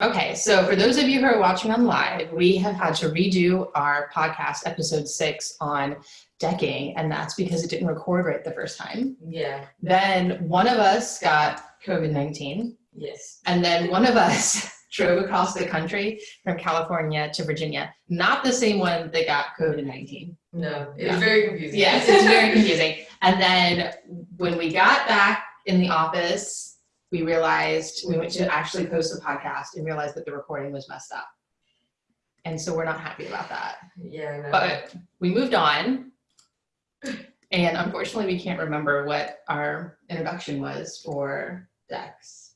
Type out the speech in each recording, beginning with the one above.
Okay, so for those of you who are watching on live, we have had to redo our podcast episode six on decking, and that's because it didn't record right the first time. Yeah. Then one of us got COVID-19, Yes. and then one of us drove across the country from California to Virginia. Not the same one that got COVID-19. No. It's Yeah. very confusing. Yes, it's very confusing. And then when we got back in the office, we realized we went to actually post the podcast and realized that the recording was messed up. And so we're not happy about that. Yeah. No. But we moved on. And unfortunately, we can't remember what our introduction was for decks.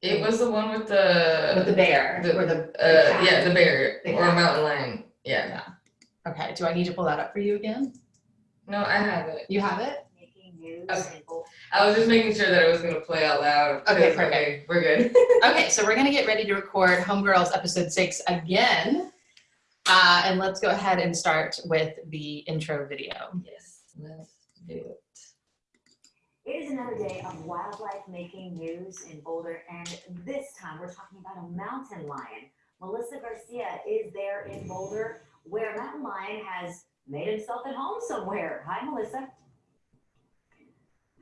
it was the one with the. With the bear The- or the, uh, cat. yeah, the bear The or cat. mountain lion. Yeah. okay, do I need to pull that up for you again? No, I have it. You have it? Making news Okay. And bull- I was just making sure that it was gonna play out loud. Okay, perfect. we're good. Okay, so we're gonna get ready to record Homegirls episode six again. Uh, and let's go ahead and start with the intro video. yes. Let's do it. It is another day of wildlife making news in Boulder, and this time we're talking about a mountain lion. Melissa Garcia is there in Boulder, where mountain lion has made himself at home somewhere. Hi, Melissa.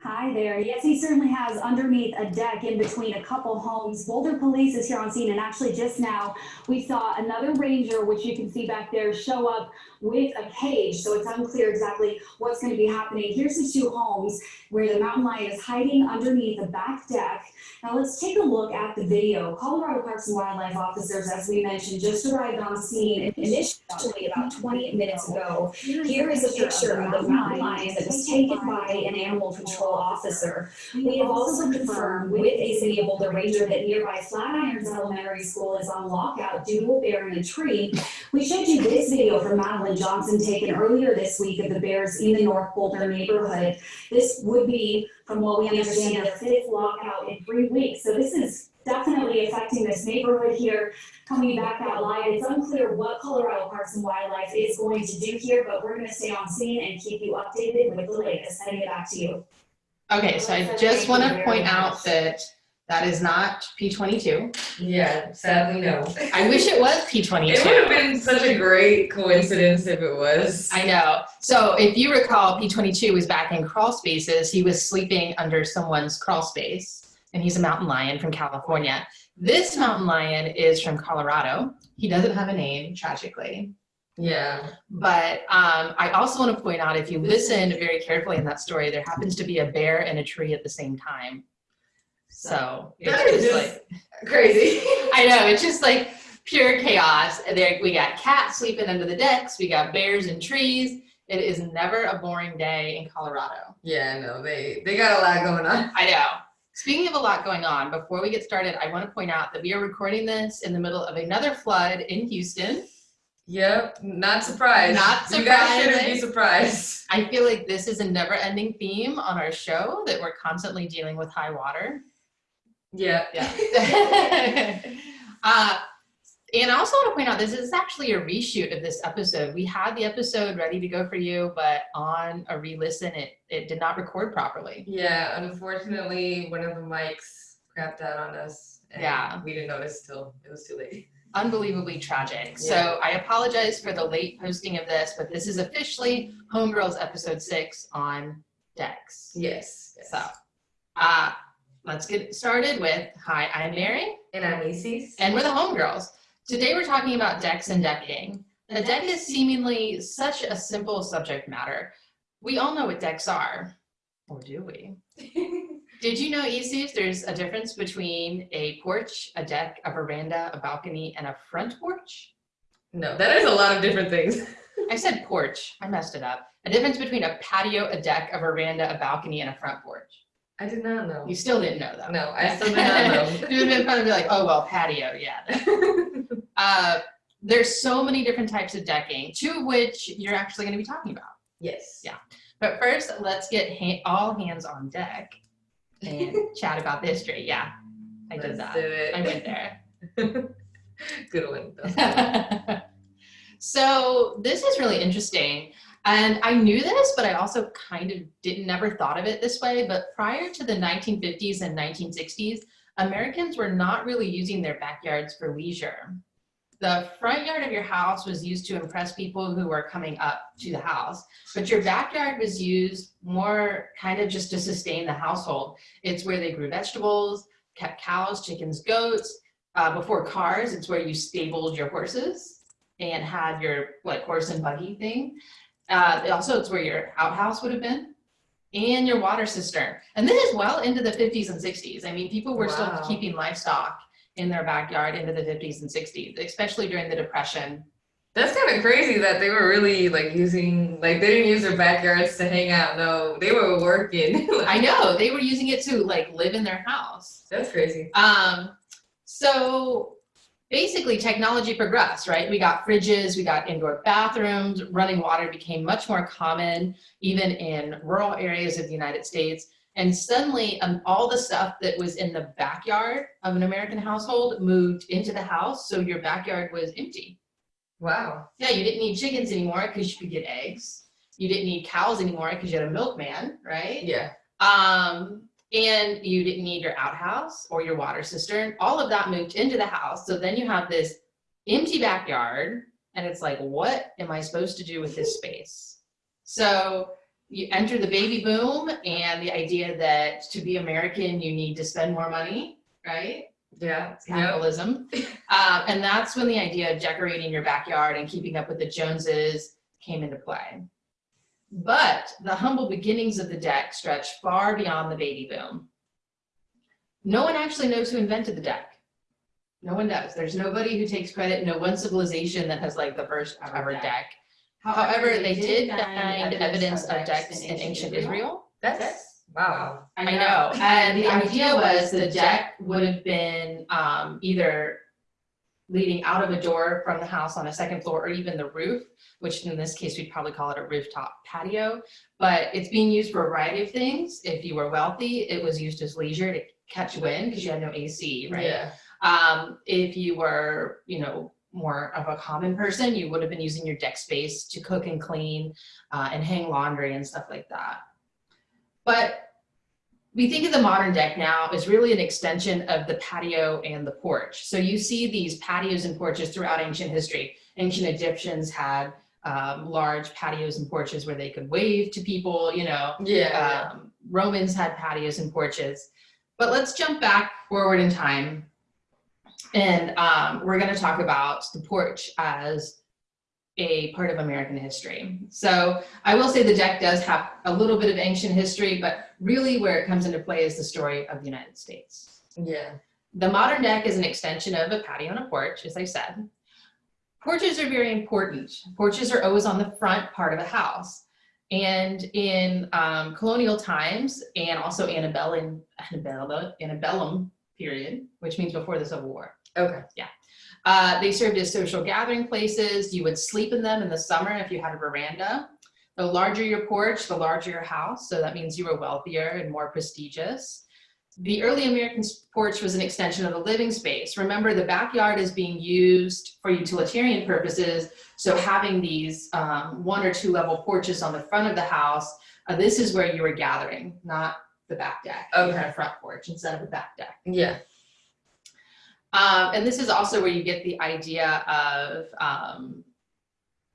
Hi there. Yes, he certainly has underneath a deck in between a couple homes. Boulder Police is here on scene, and actually just now we saw another ranger, which you can see back there, show up with a cage. So it's unclear exactly what's going to be happening. Here's the two homes where the mountain lion is hiding underneath the back deck. Now let's take a look at the video. Colorado Parks and Wildlife officers, as we mentioned, just arrived on scene initially about 20 minutes ago. Here is a picture of the mountain lion that was taken by an animal control officer. We have also confirmed with a City of Boulder Ranger that nearby Flatirons Elementary School is on lockout due to a bear in a tree. We showed you this video from Madeline Johnson taken earlier this week of the bears in the North Boulder neighborhood. This would be, from what we understand, their fifth lockout in three weeks. So this is definitely affecting this neighborhood here. Coming back out live, it's unclear what Colorado Parks and Wildlife is going to do here, but we're gonna stay on scene and keep you updated with the latest. Sending it back to you. Okay, so I just wanna point out that that is not P22. Yeah. Sadly, no. I wish it was P22. It would have been such a great coincidence if it was. I know. So if you recall, P22 was back in crawl spaces. He was sleeping under someone's crawl space and he's a mountain lion from California. This mountain lion is from Colorado. He doesn't have a name, tragically. Yeah. But um, I also want to point out, if you listen very carefully in that story, there happens to be a bear and a tree at the same time. So That it's just- like, Crazy. I know, it's just like pure chaos. There, we got cats sleeping under the decks, we got bears and trees. It is never a boring day in Colorado. Yeah. No. They they got a lot going on. I know. Speaking of a lot going on, before we get started, I want to point out that we are recording this in the middle of another flood in Houston. Yep. Not surprised. Not surprised. You guys shouldn't be surprised. I feel like this is a never ending theme on our show that we're constantly dealing with high water. Yeah. Yeah. uh, and I also want to point out this is actually a reshoot of this episode. We had the episode ready to go for you, but on a re-listen, it, it did not record properly. Yeah, unfortunately, one of the mics crapped out on us. And Yeah. We didn't notice till it was too late. Unbelievably tragic. Yeah. So I apologize for the late posting of this, but this is officially Homegirls episode six on decks. Yes. yes. So, uh, let's get started with, hi, I'm Mary. And I'm Isis. And we're the homegirls. Today we're talking about decks and decking. A deck is seemingly such a simple subject matter. We all know what decks are, or do we? Did you know, Isis, there's a difference between a porch, a deck, a veranda, a balcony, and a front porch? no, that is a lot of different things. I said porch, I messed it up. A difference between a patio, a deck, a veranda, a balcony, and a front porch. I did not know. You still didn't know though. No, I still did not know. it would have been fun to be like, oh, well, patio, yeah. Uh, there's so many different types of decking, two of which you're actually going to be talking about. yes. Yeah. But first, let's get ha- all hands on deck and chat about this tree. Yeah, I did Let's that. do it. I went there. Good one. though. so this is really interesting. And I knew this, but I also kind of didn't never thought of it this way. But prior to the 1950s and 1960s, Americans were not really using their backyards for leisure. The front yard of your house was used to impress people who were coming up to the house, but your backyard was used more kind of just to sustain the household. It's where they grew vegetables, kept cows, chickens, goats. Uh, before cars, it's where you stabled your horses and had your like horse and buggy thing. Uh, also, it's where your outhouse would have been and your water cistern. And this is well into the 50s and 60s. I mean, people were Wow. still keeping livestock in their backyard into the 50s and 60s, especially during the Depression. That's kind of crazy that they were really like using like they didn't use their backyards to hang out. No, they were working. I know they were using it to like live in their house. That's crazy. Um, so basically technology progressed, right? We got fridges, we got indoor bathrooms, running water became much more common, even in rural areas of the United States. And suddenly um, all the stuff that was in the backyard of an American household moved into the house. So your backyard was empty. Wow. Yeah, you didn't need chickens anymore because you could get eggs. You didn't need cows anymore because you had a milkman, right? Yeah. Um, and you didn't need your outhouse or your water cistern. All of that moved into the house. So then you have this empty backyard and it's like, what am I supposed to do with this space? So you enter the baby boom and the idea that to be American, you need to spend more money, right? Yeah. It's Yep. capitalism. Um, and that's when the idea of decorating your backyard and keeping up with the Joneses came into play. But the humble beginnings of the deck stretch far beyond the baby boom. No one actually knows who invented the deck. No one does. There's nobody who takes credit, no one civilization that has like the first ever deck. However, they did find evidence of decks in ancient Israel. That's wow. I know, and the idea was the deck would have been um, either leading out of a door from the house on a second floor or even the roof, which in this case, we'd probably call it a rooftop patio. But it's being used for a variety of things. If you were wealthy, it was used as leisure to catch wind because you had no AC, right? Yeah. Um, if you were, you know, more of a common person, you would have been using your deck space to cook and clean uh, and hang laundry and stuff like that. But we think of the modern deck now as really an extension of the patio and the porch. So you see these patios and porches throughout ancient history. Ancient Egyptians had um, large patios and porches where they could wave to people, you know, Yeah. um, Romans had patios and porches. But let's jump back forward in time. And um, we're going to talk about the porch as a part of American history. So I will say the deck does have a little bit of ancient history, but really where it comes into play is the story of the United States. yeah. The modern deck is an extension of a patio and a porch, as I said. Porches are very important. Porches are always on the front part of a house. And in um, colonial times and also antebellum, antebellum, antebellum period, which means before the Civil War, Okay. uh, they served as social gathering places. You would sleep in them in the summer if you had a veranda. The larger your porch, the larger your house. So that means you were wealthier and more prestigious. The early American porch was an extension of the living space. Remember, the backyard is being used for utilitarian purposes. So having these um, one or two level porches on the front of the house, uh, this is where you were gathering, not the back deck. You had a front porch instead of a back deck. Yeah. Um, and this is also where you get the idea of um,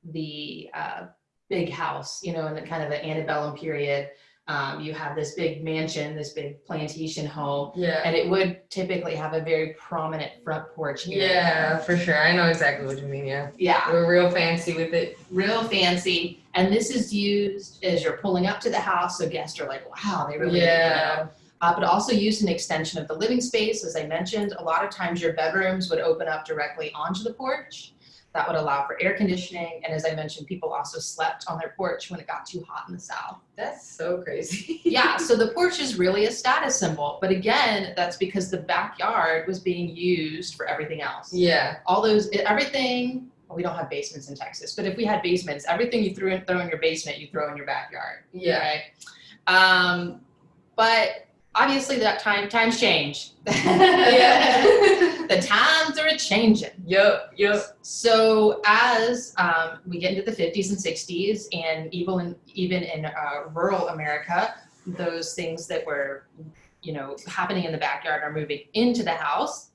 the uh, big house, you know, in the kind of the antebellum period. Um, you have this big mansion, this big plantation home, Yeah. and it would typically have a very prominent front porch area. Yeah, for sure. I know exactly what you mean. Yeah. Yeah, We're real fancy with it. real fancy. And this is used as you're pulling up to the house, so guests are like, wow, they really, you know, Yeah. uh, but also used an extension of the living space. As I mentioned, a lot of times your bedrooms would open up directly onto the porch. That would allow for air conditioning. And as I mentioned, people also slept on their porch when it got too hot in the south. That's so crazy. Yeah, so the porch is really a status symbol. But again, that's because the backyard was being used for everything else. Yeah. All those, everything, well, we don't have basements in Texas, but if we had basements, everything you threw in, throw in your basement, you throw in your backyard. Yeah. Right? Um, but obviously that time, times change. Yeah. the times are a changing. Yup. Yup. So as um, we get into the 50s and 60s, and even in, even in uh, rural America, those things that were you know, happening in the backyard are moving into the house,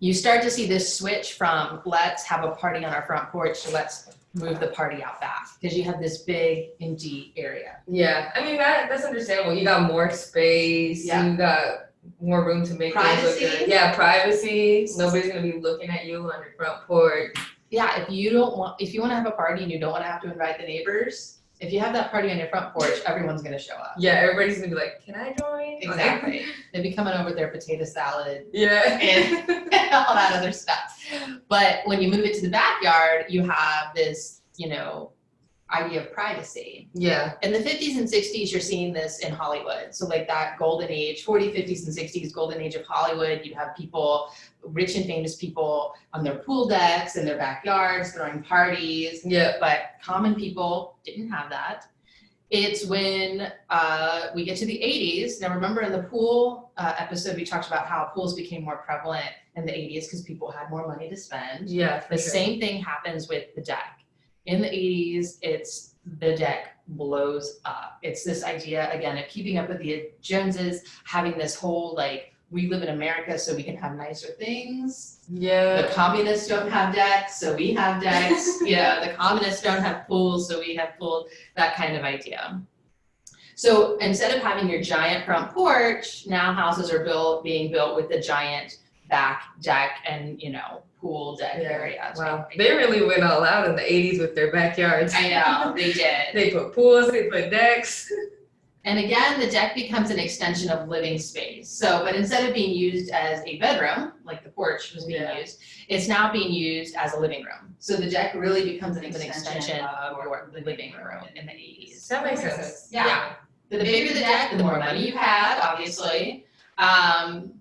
you start to see this switch from let's have a party on our front porch to let's move the party out back because you have this big empty area. Yeah, I mean that that's understandable. You got more space. Yeah. You got more room to make things look good. Yeah, privacy. Nobody's gonna be looking at you on your front porch. Yeah, if you don't want, if you want to have a party and you don't want to have to invite the neighbors, if you have that party on your front porch, everyone's gonna show up. Yeah, everybody's gonna be like, "Can I join?" Exactly. They'd be coming over with their potato salad yeah. and all that other stuff. But when you move it to the backyard, you have this, you know, idea of privacy. yeah. In the 50s and 60s, you're seeing this in Hollywood. So, like that golden age, 40s, 50s, and 60s, golden age of Hollywood, you'd have people, rich and famous people, on their pool decks in their backyards throwing parties. Yeah. But common people didn't have that. It's when uh, we get to the 80s. Now, remember in the pool uh, episode, we talked about how pools became more prevalent in the 80s because people had more money to spend. Yeah. The sure. same thing happens with the deck. In the 80s, it's the deck blows up. It's this idea again of keeping up with the Joneses, having this whole like we live in America so we can have nicer things. Yeah. The communists don't have decks, so we have decks. yeah, the communists don't have pools, so we have pools. That kind of idea. So instead of having your giant front porch, now houses are built being built with the giant back deck and you know pool deck Yeah. area. Wow. They really went all out in the '80s with their backyards. I know they did. They put pools. They put decks. And again, the deck becomes an extension of living space. So, but instead of being used as a bedroom, like the porch was being Yeah. used, it's now being used as a living room. So the deck really becomes an extension extension of your living room in the eighties. That makes sense. Yeah. The bigger the deck, the more money you had, obviously. Um,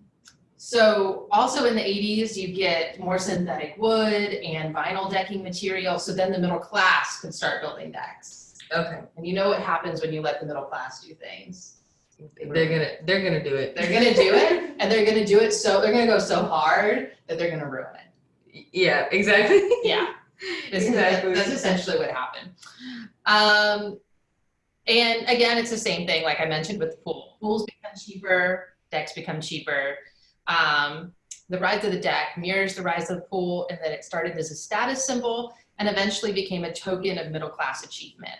so also in the eighties, you get more synthetic wood and vinyl decking material. So then the middle class could start building decks. Okay. And you know what happens when you let the middle class do things. They're gonna they're gonna do it. They're gonna do it, and they're gonna do it so they're gonna go so hard that they're gonna ruin it. Yeah. Exactly. Yeah, this is Exactly. that's essentially what happened. Um, and again, it's the same thing. Like I mentioned with the pool, pools become cheaper, decks become cheaper. Um, the rise of the deck mirrors the rise of the pool, and then it started as a status symbol and eventually became a token of middle class achievement.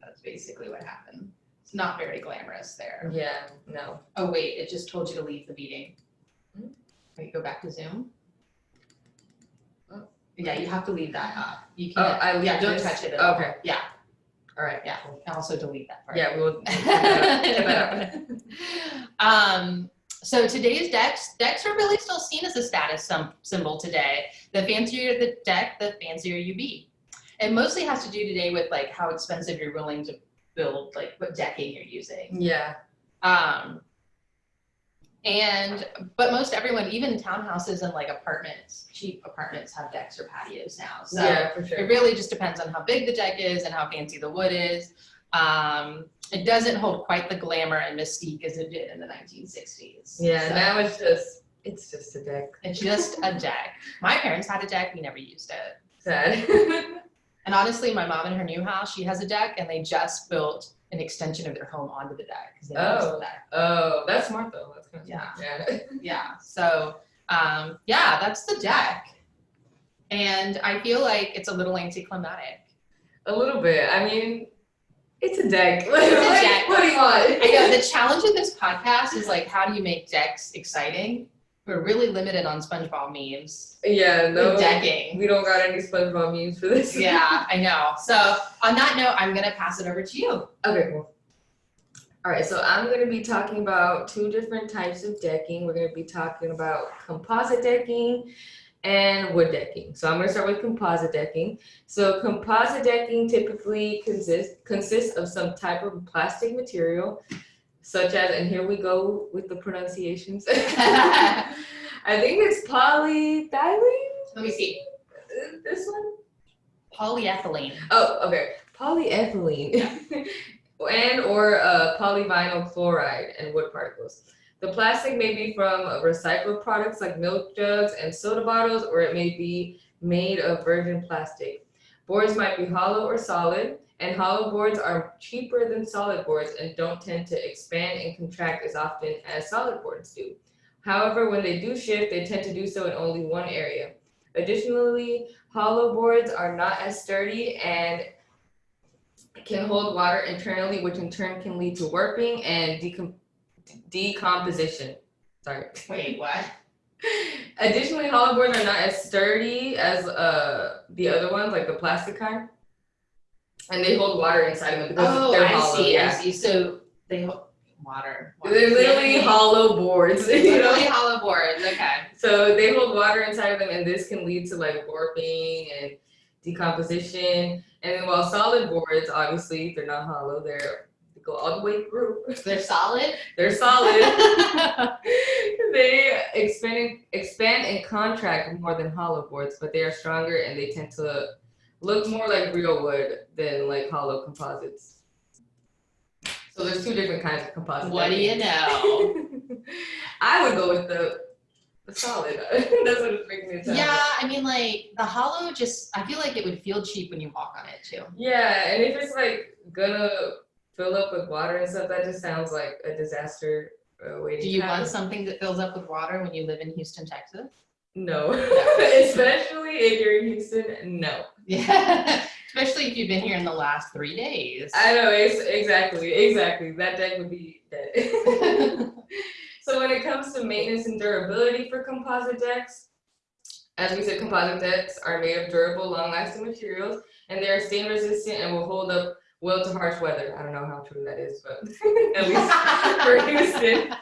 That's basically what happened. It's not very glamorous there. Yeah. No. Oh wait, it just told you to leave the meeting. Hmm? Wait, go back to Zoom. Oh. Yeah, you have to leave that up. You Oh, can't. Oh, I yeah, don't this? touch it. Okay. Yeah, All right. yeah. And also delete that part. Yeah. We will. Get that out. um, so today's decks, decks are really still seen as a status symbol today. The fancier the deck, the fancier you be. It mostly has to do today with like how expensive you're willing to build, like what decking you're using. Yeah. Um, and but most everyone, even townhouses and like apartments, cheap apartments have decks or patios now. So yeah. For sure. it really just depends on how big the deck is and how fancy the wood is. Um, it doesn't hold quite the glamour and mystique as it did in the 1960s. Yeah. So Now it's just it's just a deck. it's just a deck. My parents had a deck, we never used it. Sad. And honestly, my mom in her new house, she has a deck, and they just built an extension of their home onto the deck because they the Oh. deck. oh, that's smart though. That's kind of Yeah. Yeah. Yeah. So, um, yeah, that's the deck. And I feel like it's a little anticlimactic. A little bit. I mean, it's a deck. It's a deck. What do you want? I know the challenge of this podcast is like, how do you make decks exciting? We're really limited on SpongeBob memes. Yeah. No. with decking. We don't got any SpongeBob memes for this. Yeah, I know. So on that note, I'm gonna pass it over to you. Okay, cool. All right, so I'm going to be talking about two different types of decking. We're going to be talking about composite decking and wood decking. So I'm going to start with composite decking. So composite decking typically consists consists of some type of plastic material, such as, and here we go with the pronunciations. I think it's polyethylene. Let me see. This one. Polyethylene. Oh, okay. Polyethylene and or uh, polyvinyl chloride and wood particles. The plastic may be from recycled products like milk jugs and soda bottles, or it may be made of virgin plastic. Boards might be hollow or solid, and hollow boards are cheaper than solid boards and don't tend to expand and contract as often as solid boards do. However, when they do shift, they tend to do so in only one area. Additionally, hollow boards are not as sturdy and can hold water internally, which in turn can lead to warping and decom- decomposition. Sorry. Wait, what? Additionally, hollow boards are not as sturdy as uh the other ones, like the plastic kind. And they hold water inside of them because Oh, they're I hollow. see, I see. So they hold water. water. They're literally Yeah. hollow boards. You Literally know? hollow boards. Okay. So they hold water inside of them, and this can lead to like warping and decomposition. And then while solid boards, obviously, they're not hollow. They're they go all the way through. They're solid. They're solid. they expand expand and contract more than hollow boards, but they are stronger and they tend to look more like real wood than like hollow composites. So there's two different kinds of composites. what do you know? I would go with the the solid. That's what it's making me sound. Yeah, I mean, like the hollow. Just I feel like it would feel cheap when you walk on it too. Yeah, and if it's like gonna fill up with water and stuff, that just sounds like a disaster uh. Do you happen. want something that fills up with water when you live in Houston, Texas? No, especially if you're in Houston. No, Yeah, especially if you've been here in the last three days. I know it's exactly, exactly. That deck would be dead. so when it comes to maintenance and durability for composite decks, as we said, composite decks are made of durable, long-lasting materials, and they are stain resistant and will hold up well to harsh weather. I don't know how true that is, but at least for Houston.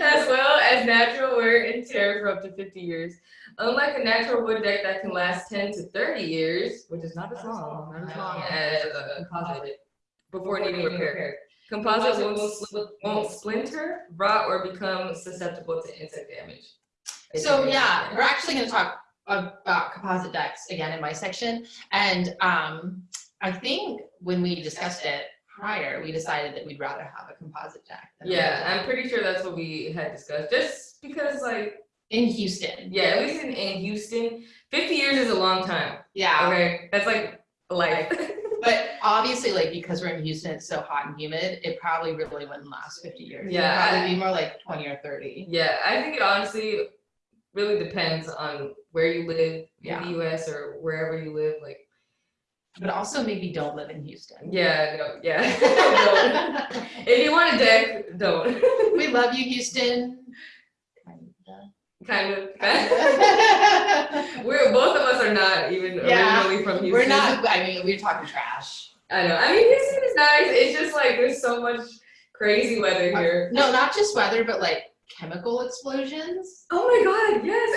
as well as natural wear and tear for up to 50 years. Unlike a natural wood deck that can last 10 to 30 years, which is not as long, not as long as a composite, before needing repair. Composite won't, won't splinter, rot, or become susceptible to insect damage. So yeah, we're actually going to talk about composite decks again in my section, and um, I think when we discussed it prior, we decided that we'd rather have a composite deck. than Yeah. I'm pretty sure that's what we had discussed. Just because, like, in Houston. yeah, at least in, in Houston, 50 years is a long time. Yeah, Okay, that's like life. but obviously, like because we're in Houston, it's so hot and humid, it probably really wouldn't last 50 years. Yeah, It'd probably be more like 20 or 30. Yeah, I think it honestly really depends on where you live Yeah. in the US or wherever you live. Like, But also maybe don't live in Houston. yeah, no, yeah. If you want a deck, don't. we love you, Houston. kind of. We're We're both of us are not even Yeah, originally from Houston. We're not. I mean, we're talking trash. I know. I mean, Houston is nice. It's just like there's so much crazy weather here. No, not just weather, but like chemical explosions. Oh my god, yes.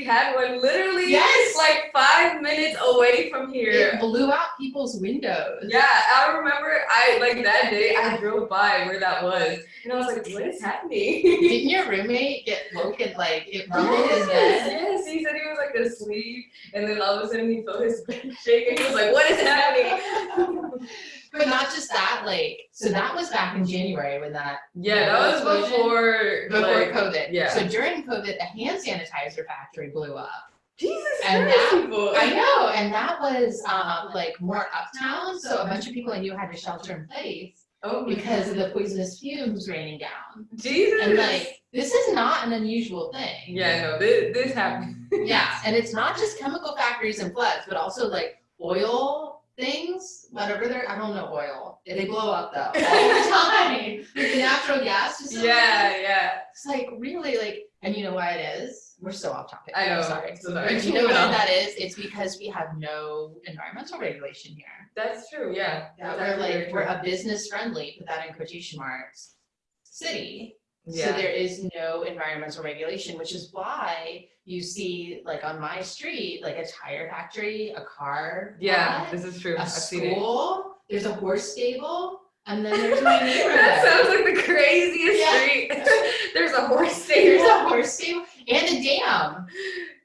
And I remember we had one literally Yes. like five minutes away from here. It blew out people's windows. Yeah, I remember I like that day I drove by where that was and I was like, what is happening? Didn't your roommate get woken like it rumbled his yes, yes, he said he was like asleep and then all of a sudden he felt his bed shaking. he was like, what is happening? But not just that, like so that was back in January when that yeah, that was before before like, COVID. yeah. So during COVID, the hand sanitizer factory blew up. Jesus And that- people. I know, and that was um, like more uptown. So a bunch of people I knew had to shelter in place Oh because of the poisonous fumes raining down. Jesus. And like this is not an unusual thing. yeah, no, this, this happened. Yeah, and it's not just chemical factories and floods, but also like oil things, whatever they're, I don't know oil. They blow up though all the time. The natural gas. Yeah, yeah. It's like really like, and you know why it is? We're so off topic. I I'm know, Sorry. so sorry. But you know why that is? It's because we have no environmental regulation here. That's true, yeah. That That's we're like, we're a business friendly, put that in quotation marks, city. So there is no environmental regulation, which is why you see like on my street, like a tire factory, a car. Yeah, lot, this is true. A I've school, there's a horse stable, and then there's my that sounds like the craziest Yeah. street. There's a horse stable. There's a horse stable and a dam.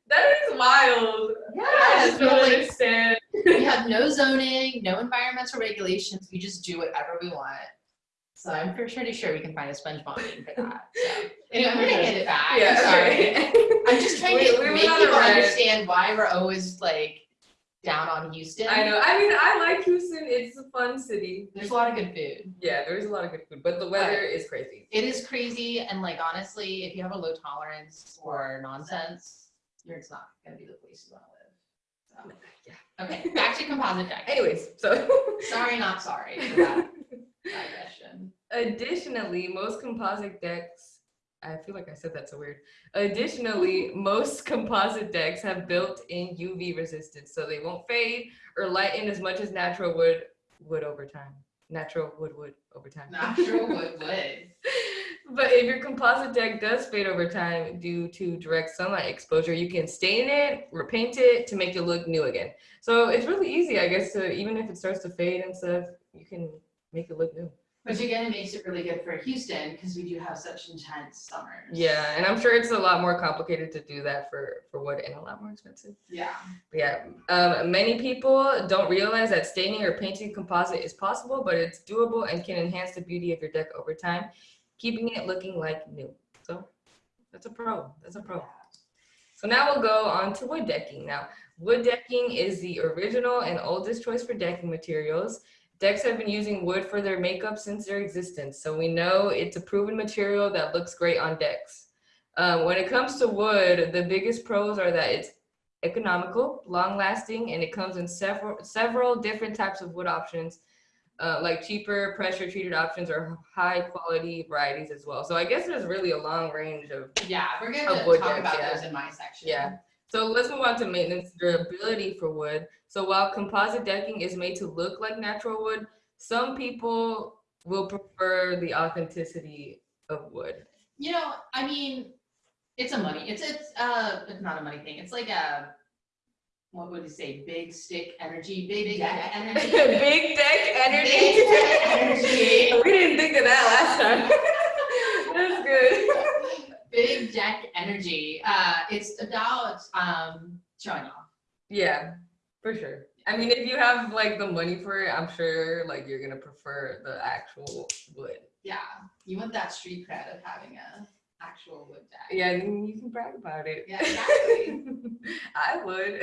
That is wild. Yeah, I just don't like understand. we have no zoning, no environmental regulations. We just do whatever we want. So I'm pretty sure we can find a SpongeBob meme for that. So anyway, I'm gonna hand it back. Yeah, I'm sorry. I'm just trying We- to we make people understand why we're always like down on Houston. I know. I mean, I like Houston. It's a fun city. There's a lot of good food. Yeah, there's a lot of good food, but the weather is crazy. It is crazy, and like honestly, if you have a low tolerance for nonsense, you're it's not gonna be the place you want to live. So. Yeah. Okay, back to composite deck. Anyways, so Sorry, not sorry for that digression. Additionally, most composite decks, I feel like I said that so weird. Additionally, most composite decks have built-in UV resistance, so they won't fade or lighten as much as natural wood would over time. Natural wood wood over time. Natural wood wood. But if your composite deck does fade over time due to direct sunlight exposure, you can stain it, repaint it to make it look new again. So it's really easy, I guess, to even if it starts to fade and stuff, you can make it look new. Which again makes it really good for Houston because we do have such intense summers. Yeah, and I'm sure it's a lot more complicated to do that for for wood and a lot more expensive. Yeah. But yeah, um, many people don't realize that staining or painting composite is possible, but it's doable and can enhance the beauty of your deck over time, keeping it looking like new. So that's a pro. That's a pro. So now we'll go on to wood decking. Now, wood decking is the original and oldest choice for decking materials. Decks have been using wood for their makeup since their existence, so we know it's a proven material that looks great on decks. Um, when it comes to wood, the biggest pros are that it's economical, long-lasting, and it comes in several several different types of wood options, uh, like cheaper pressure-treated options or high-quality varieties as well. So I guess there's really a long range of Yeah, we're gonna talk decks, about yeah. those in my section. Yeah. So let's move on to maintenance durability for wood. So while composite decking is made to look like natural wood, some people will prefer the authenticity of wood. You know, I mean, it's a money. It's it's uh, it's not a money thing. It's like a what would you say? Big stick energy, big, deck energy. Big deck energy. Big deck energy. we didn't think of that last time. That's good. Big deck energy. Uh, it's about um showing off. Yeah, for sure. I mean, if you have like the money for it, I'm sure like you're gonna prefer the actual wood. Yeah, you want that street cred of having a actual wood deck. Yeah, and you can brag about it. Yeah, exactly. I would.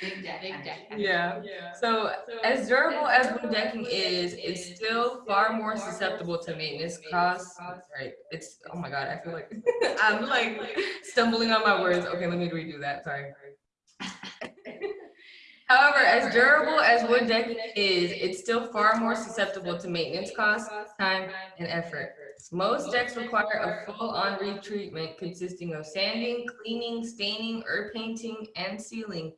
Big deck, big deck. yeah. So as durable as wood decking is, it's still far more susceptible to maintenance costs. Right. It's oh my god, I feel like I'm like stumbling on my words. Okay, let me redo that. Sorry. However, as durable as wood decking is, it's still far more susceptible to maintenance costs, time, and effort. Most decks require a full-on retreatment consisting of sanding, cleaning, staining, or painting, and sealing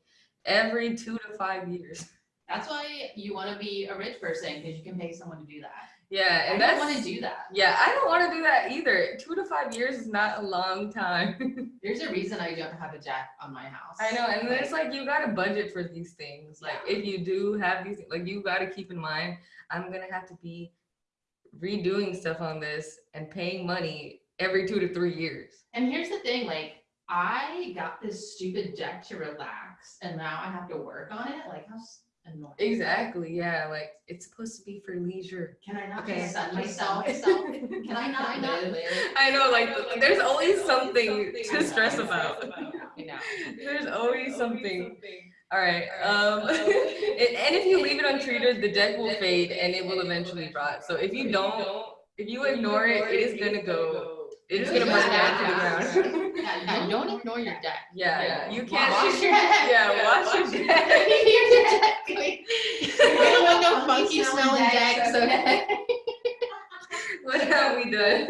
every two to five years. That's why you want to be a rich person because you can pay someone to do that. Yeah, and I don't want to do that. yeah, I don't want to do that either. Two to five years is not a long time. There's a reason I don't have a deck on my house. I know, and then it's like you gotta budget for these things. Like if you do have these, like you gotta keep in mind, I'm gonna have to be redoing stuff on this and paying money every two to three years. And here's the thing, like I got this stupid deck to relax, and now I have to work on it. Like how annoying. Exactly, yeah. Like it's supposed to be for leisure. Can I not Okay. just sun myself? myself. Can I not live? I know, like there's always something to stress about. You know. There's always something. All right. Um, and and if you leave it untreated, the deck will fade and it will eventually rot. So if you don't, if you ignore it, it is gonna go. It is gonna burn down to the ground. Yeah, yeah, don't ignore your deck. Yeah, you can't. Wash your deck. Yeah, wash your Keep deck. your deck. We don't want no funky smelling decks, okay? What have we done?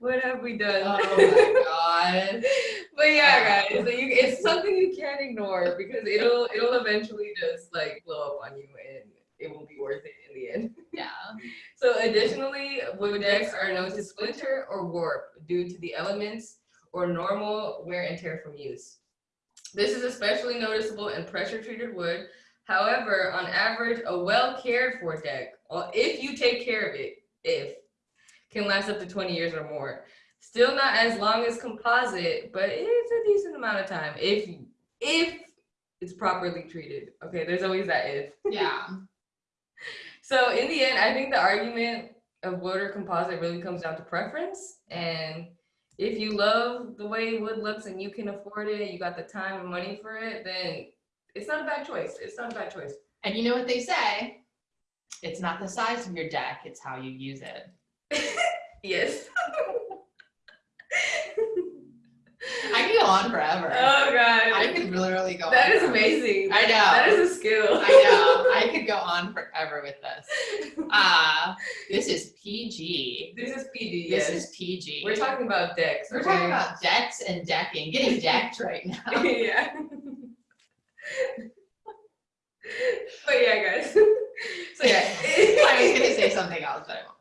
What have we done? Oh my god. But yeah, um, guys, so you, it's something you can't ignore because it'll it'll eventually just like blow up on you and it won't be worth it in the end. Yeah. So additionally, wood decks are known to splinter or warp due to the elements or normal wear and tear from use. This is especially noticeable in pressure treated wood. However, on average, a well cared for deck, or if you take care of it, if can last up to 20 years or more. Still not as long as composite, but it's a decent amount of time if if it's properly treated. Okay, there's always that if. Yeah. So in the end, I think the argument of wood or composite really comes down to preference. And if you love the way wood looks and you can afford it, you got the time and money for it, then it's not a bad choice. It's not a bad choice. And you know what they say? It's not the size of your deck, it's how you use it. Yes. I could go on forever. oh god. I could literally go that is forever. amazing. I know. That is a skill. I know. I could go on forever with this. Uh, this is PG. This is PG. This yes. is PG. We're talking about decks. We're okay? talking about decks and decking, getting decked right now. yeah. but yeah, guys. so yeah. I was gonna say something else, but I won't.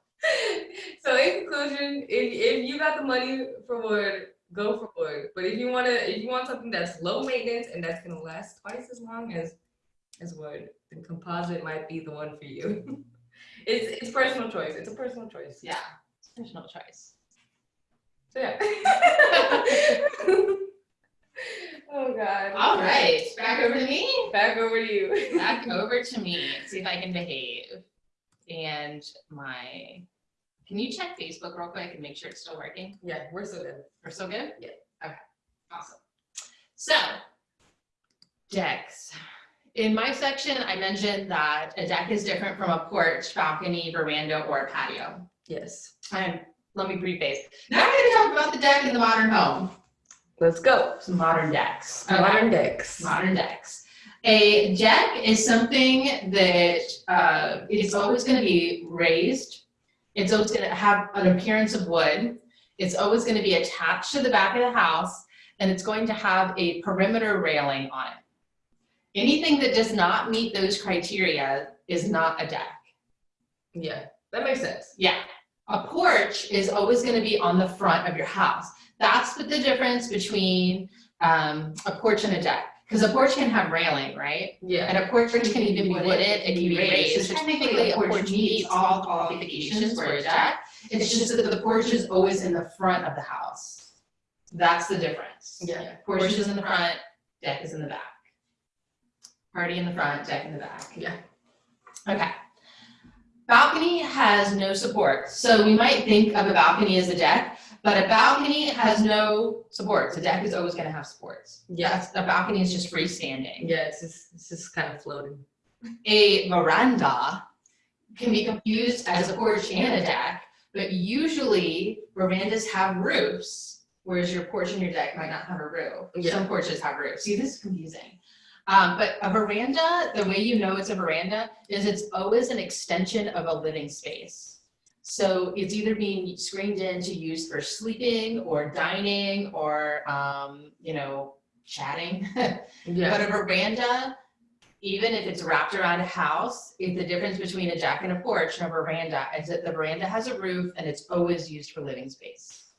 So in conclusion, if, if you got the money for wood, go for wood. But if you wanna, if you want something that's low maintenance and that's gonna last twice as long as as wood, then composite might be the one for you. it's it's personal choice. It's a personal choice. Yeah, it's personal choice. So yeah. oh god. All right, back over to me. Back over to you. Back over to me. See if I can behave. And my, can you check Facebook real quick and make sure it's still working? Yeah, we're so good. We're still good? Yeah. Okay, awesome. So, decks. In my section, I mentioned that a deck is different from a porch, balcony, veranda, or patio. Yes. And let me preface. Now we're gonna talk about the deck in the modern home. Let's go. Some modern decks. Okay. Modern decks. Modern decks. A deck is something that uh, is always going to be raised. It's always going to have an appearance of wood. It's always going to be attached to the back of the house, and it's going to have a perimeter railing on it. Anything that does not meet those criteria is not a deck. Yeah, that makes sense. Yeah. A porch is always going to be on the front of your house. That's the difference between um, a porch and a deck. Because a porch can have railing, right? Yeah. And a porch can even be wooded, it can be raised. So technically, a porch meets all qualifications for a deck. It's just that the porch is always in the front of the house. That's the difference. Yeah. Porch is in the front, deck is in the back. Party in the front, deck in the back. Yeah. Okay. Balcony has no support. So we might think of a balcony as a deck, but a balcony has no supports. A deck is always gonna have supports. Yes. That's- A balcony is just freestanding. Yeah, it's just it's just kind of floating. A veranda can be confused as a porch and a deck, but usually verandas have roofs, whereas your porch and your deck might not have a roof. Yeah. Some porches have roofs. See, this is confusing. Um, but a veranda, the way you know it's a veranda is it's always an extension of a living space. So it's either being screened in to use for sleeping or dining or, um, you know, chatting. Yeah. But a veranda, even if it's wrapped around a house, if the difference between a deck and a porch and a veranda is that the veranda has a roof and it's always used for living space.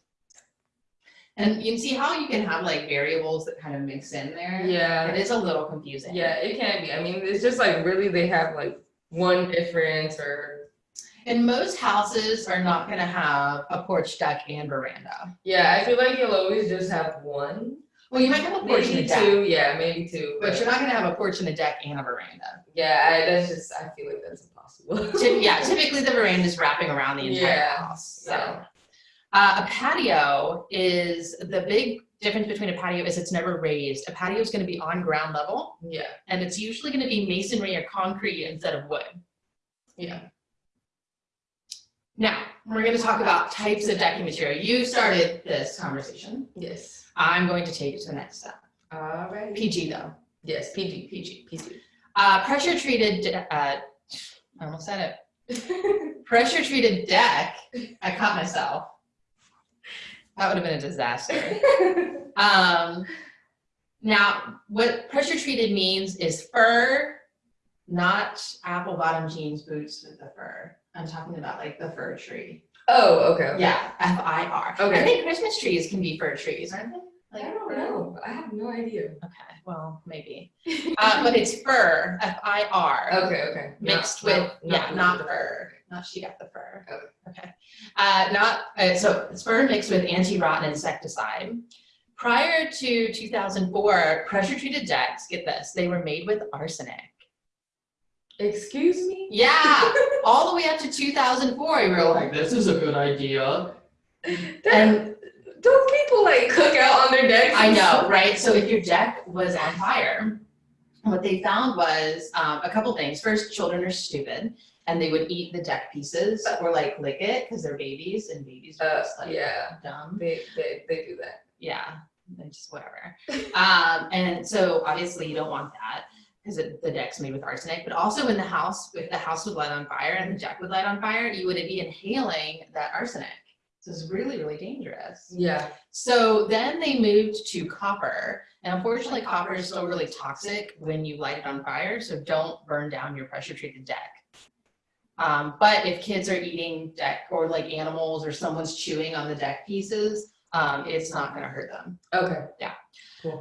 And you can see how you can have like variables that kind of mix in there. Yeah. It is a little confusing. Yeah, it can be. I mean, it's just like really they have like one difference or And most houses are not gonna have a porch, deck, and veranda. yeah, I feel like you'll always just have one. Well, you might have a porch and a Maybe deck, two, yeah, maybe two. but you're not gonna have a porch and a deck and a veranda. yeah, I, that's just I feel like that's impossible. Yeah, typically the veranda is wrapping around the entire Yeah, house, so. yeah. Uh, a patio is, the big difference between a patio is it's never raised. A patio is gonna be on ground level, Yeah, and it's usually gonna be masonry or concrete instead of wood. yeah. Now, we're gonna talk about types of decking material. You started this conversation. Yes. I'm going to take it to the next step. Alright. PG though, Yes, PG. PG. PG. Uh, pressure treated, uh, I almost said it. Pressure treated deck, I caught myself. That would have been a disaster. Um, now, what pressure treated means is fir, not apple bottom jeans boots with the fur. I'm talking about like the fir tree. oh, okay. okay. Yeah, F I R. Okay. I think Christmas trees can be fir trees, aren't they? Like, I don't fir? know. I have no idea. Okay, well, maybe. Uh, but it's fir, F I R. Okay, okay. Mixed Not- with, not- yeah, not the- fur. Not she got the fur. Okay. Okay. Uh, not, uh, so it's fir mixed with anti-rot insecticide. Prior to two thousand four, pressure treated decks, get this, they were made with arsenic. Excuse me? Yeah, all the way up to two thousand four, we were like, this is a good idea. That- And don't people like cook out on their decks? I know, right? So if your deck was on fire, what they found was um, a couple things. First, children are stupid and they would eat the deck pieces or like lick it because they're babies and babies are Uh, just like yeah, dumb. they, they, they do that. Yeah, they're just whatever. um, and so obviously you don't want that because the deck's made with arsenic. But also in the house, if the house would light on fire and the deck would light on fire, you would be inhaling that arsenic. So it's really, really dangerous. Yeah, So then they moved to copper. And unfortunately, copper is still really toxic when you light it on fire. So don't burn down your pressure treated deck. Um, but if kids are eating deck or like animals or someone's chewing on the deck pieces, um, it's not going to hurt them. okay.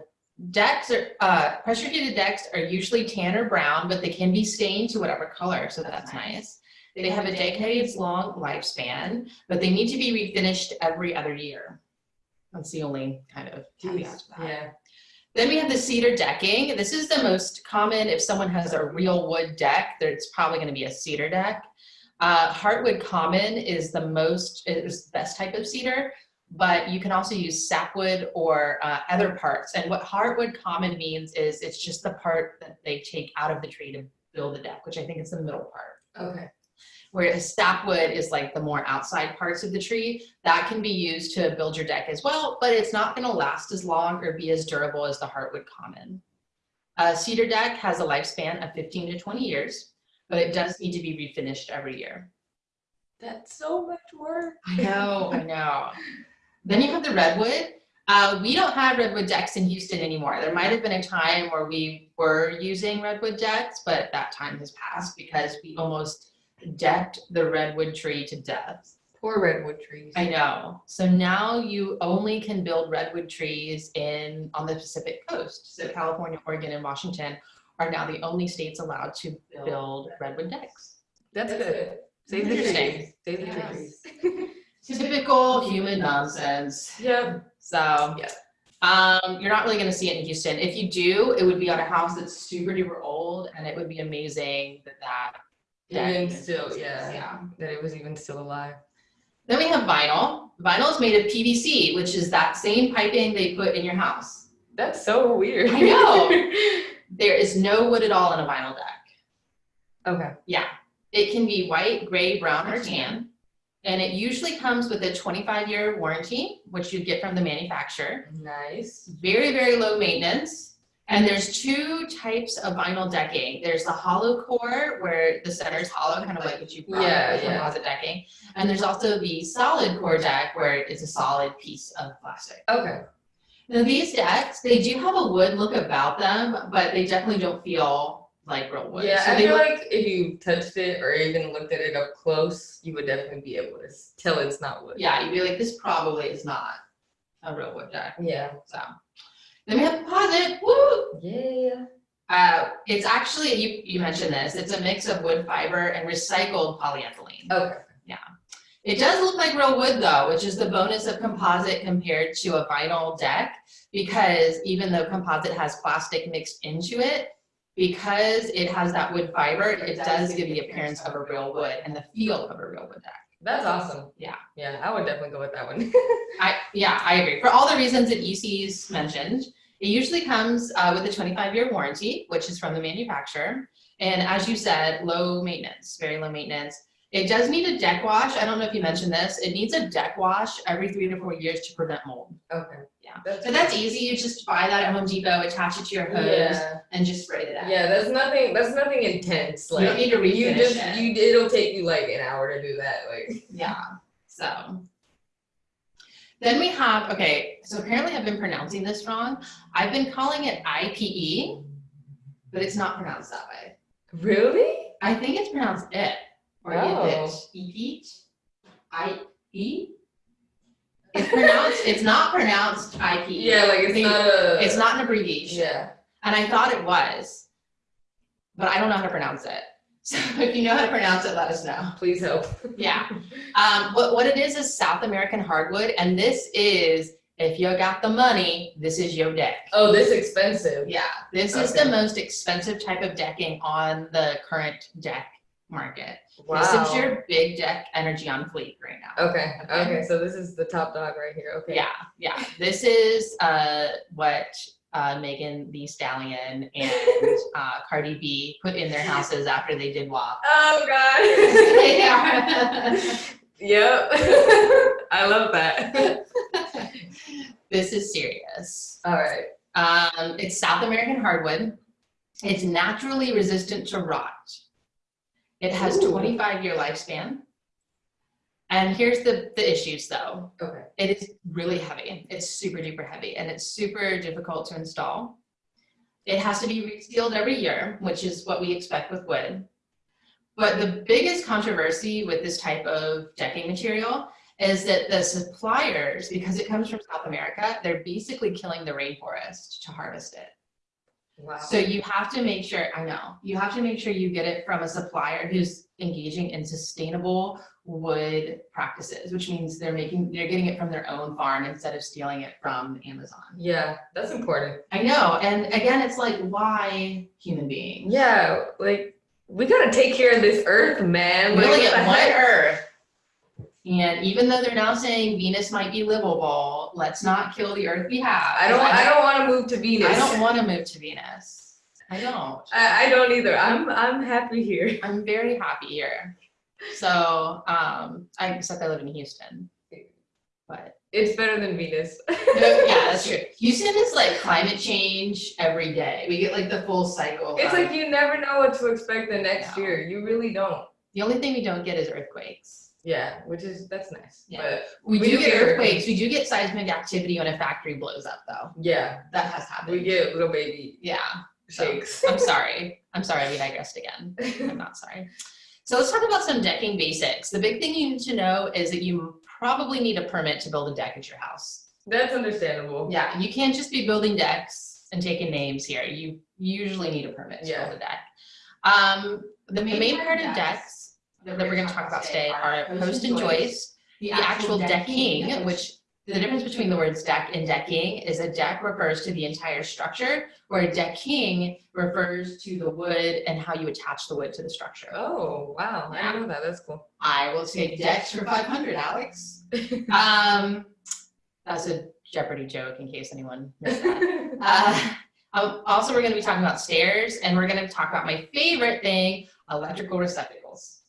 Decks are, uh, pressure treated decks are usually tan or brown, but they can be stained to whatever color. So that's nice. They have a decades long lifespan, but they need to be refinished every other year. That's the only kind of caveat. Yeah, Then we have the cedar decking. This is the most common if someone has a real wood deck, there's probably gonna be a cedar deck. Uh, Heartwood common is the most, is the best type of cedar, but you can also use sapwood or uh, other parts. And what heartwood common means is it's just the part that they take out of the tree to build the deck, which I think is the middle part okay. whereas sapwood is like the more outside parts of the tree that can be used to build your deck as well but it's not going to last as long or be as durable as the heartwood common a cedar deck has a lifespan of 15 to 20 years but it does need to be refinished every year That's so much work. i know i know then you have the redwood uh, we don't have redwood decks in Houston anymore. There might have been a time where we were using redwood decks, but that time has passed because we almost decked the redwood tree to death. Poor redwood trees. I know. So now you only can build redwood trees in on the Pacific coast. So California, Oregon, and Washington are now the only states allowed to build redwood decks. That's good. Save the trees. Save the Yes. trees. Typical human nonsense. Yep. So Yeah. um, you're not really going to see it in Houston. If you do, it would be on a house that's super duper old, and it would be amazing that that. Even still, yeah. Yeah. That it was even still alive. Then we have vinyl. Vinyl is made of PVC, which is that same piping they put in your house. That's so weird. I know. There is no wood at all in a vinyl deck. okay. Yeah. It can be white, gray, brown, or tan. And it usually comes with a 25 year warranty, which you get from the manufacturer. Nice. Very, very low maintenance. And there's two types of vinyl decking. There's the hollow core where the center is hollow, kind of like what you brought Yeah, with yeah. composite decking. And there's also the solid core deck where it's a solid piece of plastic. Okay. Now these decks, they do have a wood look about them, but they definitely don't feel like real wood. Yeah, So I feel look- like if you touched it or even looked at it up close, you would definitely be able to tell it's not wood. yeah, you'd be like, this probably is not a real wood deck. Yeah. So then we have composite. Woo! Yeah. Uh, it's actually you you mentioned this. It's a mix of wood fiber and recycled polyethylene. Okay. Yeah. It does look like real wood though, which is the bonus of composite compared to a vinyl deck because even though composite has plastic mixed into it, because it has that wood fiber, it does give the appearance of a real wood and the feel of a real wood deck. That's awesome. Yeah. Yeah, I would definitely go with that one. I, yeah, I agree. For all the reasons that EC's mentioned, it usually comes uh, with a 25 year warranty, which is from the manufacturer. And as you said, low maintenance, very low maintenance. It does need a deck wash. I don't know if you mentioned this. It needs a deck wash every three to four years to prevent mold. okay. Yeah. That's, So that's easy. You just buy that at Home Depot, attach it to your hose, yeah. and just spray it out. Yeah, that's nothing. That's nothing intense. You Like don't need to you just it. you. It'll take you like an hour to do that. Like. Yeah, so. Then we have, okay, so apparently I've been pronouncing this wrong. I've been calling it IPE, but it's not pronounced that way. Really? I think it's pronounced it or Oh. it. Eat. I E. It's pronounced. it's not pronounced IPE. Yeah, like it's The- not a. It's not an abbreviation. Yeah. And I thought it was, but I don't know how to pronounce it. So if you know how to pronounce it, let us know. Please help. Yeah. Um, what, what it is is South American hardwood, and this is, if you got the money, this is your deck. Oh, this expensive. Yeah, this is the most expensive type of decking on the current deck market. Wow. This is your big deck energy on fleet right now. Okay. Okay. Okay. So this is the top dog right here. Okay. Yeah, yeah. This is uh, what uh, Megan Thee Stallion and uh, Cardi B put in their houses after they did WAP. Oh god. yep. I love that. this is serious. All right. Um, it's South American hardwood. It's naturally resistant to rot. It has Ooh. 25 year lifespan. And here's the, the issues though. Okay. It is really heavy. It's super duper heavy and it's super difficult to install. It has to be resealed every year, which is what we expect with wood. But the biggest controversy with this type of decking material is that the suppliers, because it comes from South America, they're basically killing the rainforest to harvest it. Wow. So you have to make sure, I know, you have to make sure you get it from a supplier who's engaging in sustainable wood practices, which means they're making, they're getting it from their own farm instead of stealing it from Amazon. yeah, that's important. I know, and again, it's like, why human beings? Yeah, like we gotta take care of this earth, man. Like, only what? Earth. And even though they're now saying Venus might be livable, let's not kill the Earth we have. I don't. I don't want to move to Venus. I don't want to move to Venus. I don't. I, I don't either. I'm. I'm happy here. I'm very happy here. So, um, I, except I live in Houston. But It's better than Venus. yeah, that's true. Houston is like climate change every day. We get like the full cycle. It's like you never know what to expect the next No. year. You really don't. the only thing we don't get is earthquakes. Yeah, which is that's nice. Yeah. But We, We do get earthquakes. We do get seismic activity when a factory blows up, though. yeah, That has happened. we get little baby Yeah. So, shakes. I'm sorry. I'm sorry. We digressed again. I'm not sorry. So let's talk about some decking basics. The big thing you need to know is that you probably need a permit to build a deck at your house. that's understandable. Yeah, you can't just be building decks and taking names here. You usually need a permit to Yeah. build a deck. Um, the main part of decks that we're gonna talk about today are post and joist, the actual decking, which the difference between the words deck and decking is a deck refers to the entire structure, where decking refers to the wood and how you attach the wood to the structure. Oh wow, I Yeah. didn't know that. That's cool. I will take decks for five hundred, Alex. Um, that's a Jeopardy joke in case anyone missed that. Uh, um, also, we're going to be talking about stairs, and we're going to talk about my favorite thing: electrical receptacles.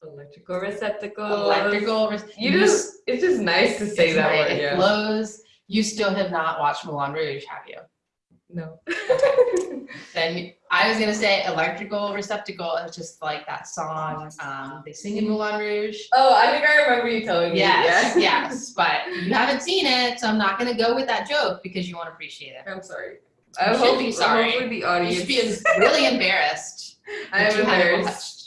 Electrical receptacle. Electrical. Re- You just. It's just nice to say that word. It Yeah. flows. You still have not watched Moulin Rouge, have you? No. Then I was gonna say electrical receptacle. It's just like that song um, they sing in Moulin Rouge. oh, I think I remember you telling me. Yes, yes, but you haven't seen it, so I'm not gonna go with that joke because you won't appreciate it. I'm sorry. You I should hope, be sorry. Hopefully the You audience. should be really embarrassed. I am haven't embarrassed.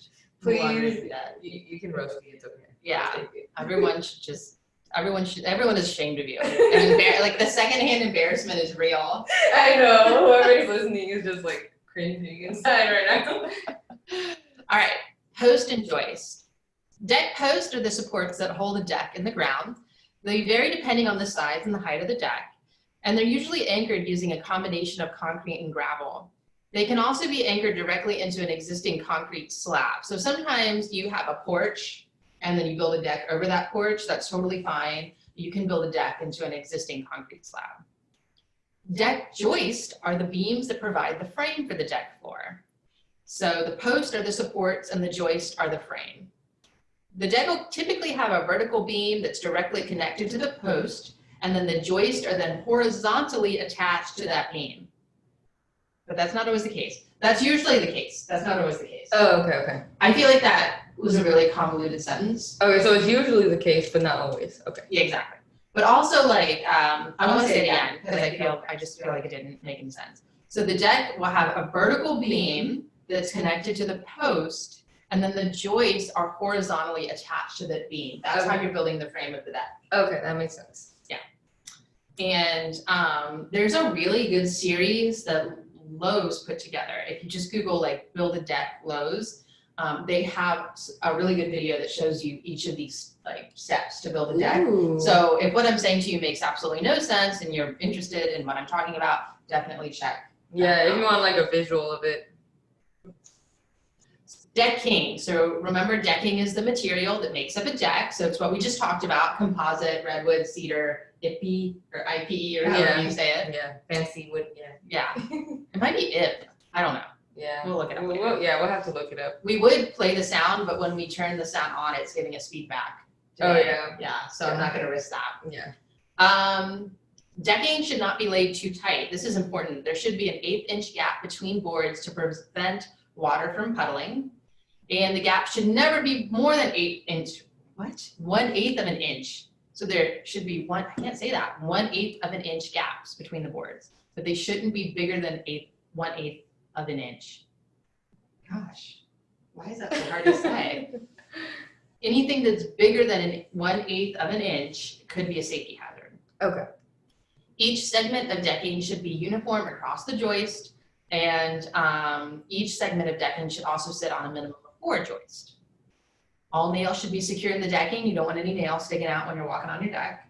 Please. Yet. You, you can roast me. It's okay. Yeah. I'll take it. Everyone should just. Everyone should. Everyone is ashamed of you. And like the secondhand embarrassment is real. I know. Whoever's listening is just like cringing inside right now. All right, post and joist. Deck posts are the supports that hold a deck in the ground. They vary depending on the size and the height of the deck, and they're usually anchored using a combination of concrete and gravel. They can also be anchored directly into an existing concrete slab. So sometimes you have a porch and then you build a deck over that porch, that's totally fine. You can build a deck into an existing concrete slab. Deck joist are the beams that provide the frame for the deck floor. So the posts are the supports and the joist are the frame. The deck will typically have a vertical beam that's directly connected to the post, and then the joist are then horizontally attached to that beam. But that's not always the case. That's usually the case. That's not always the case. Oh, okay, okay. I feel like that was a really convoluted sentence. Okay, so it's usually the case, but not always. Okay. Yeah, exactly. But also like, um, I want to say it again because I feel, I just feel like it didn't make any sense. So the deck will have a vertical beam that's connected to the post and then the joists are horizontally attached to the beam. That's how you're building the frame of the deck. Okay, that makes sense. Yeah. And um, there's a really good series that Lowe's put together. If you just Google like build a deck Lowe's, um, they have a really good video that shows you each of these like steps to build a deck. Ooh. So if what I'm saying to you makes absolutely no sense and you're interested in what I'm talking about, definitely check. yeah, if you want like a visual of it. Decking, so remember decking is the material that makes up a deck, so it's what we just talked about, composite, redwood, cedar, IPE, or IPE, or however Yeah. you say it. Yeah, fancy wood, yeah. Yeah, it might be IP, I don't know, Yeah. we'll look it up We'll- we'll- yeah, we'll have to look it up. We would play the sound, but when we turn the sound on, it's giving us feedback. Oh, yeah. Yeah, so I'm not gonna risk that. Yeah. Um, decking should not be laid too tight. This is important. There should be an eighth inch gap between boards to prevent water from puddling. And the gap should never be more than eight inch, what? One eighth of an inch. So there should be one, I can't say that, one eighth of an inch gaps between the boards. But they shouldn't be bigger than eighth, one eighth of an inch. Gosh, why is that so hard to say? Anything that's bigger than an one eighth of an inch could be a safety hazard. Okay. Each segment of decking should be uniform across the joist, and um, each segment of decking should also sit on a minimum of four joists. All nails should be secure in the decking. You don't want any nails sticking out when you're walking on your deck.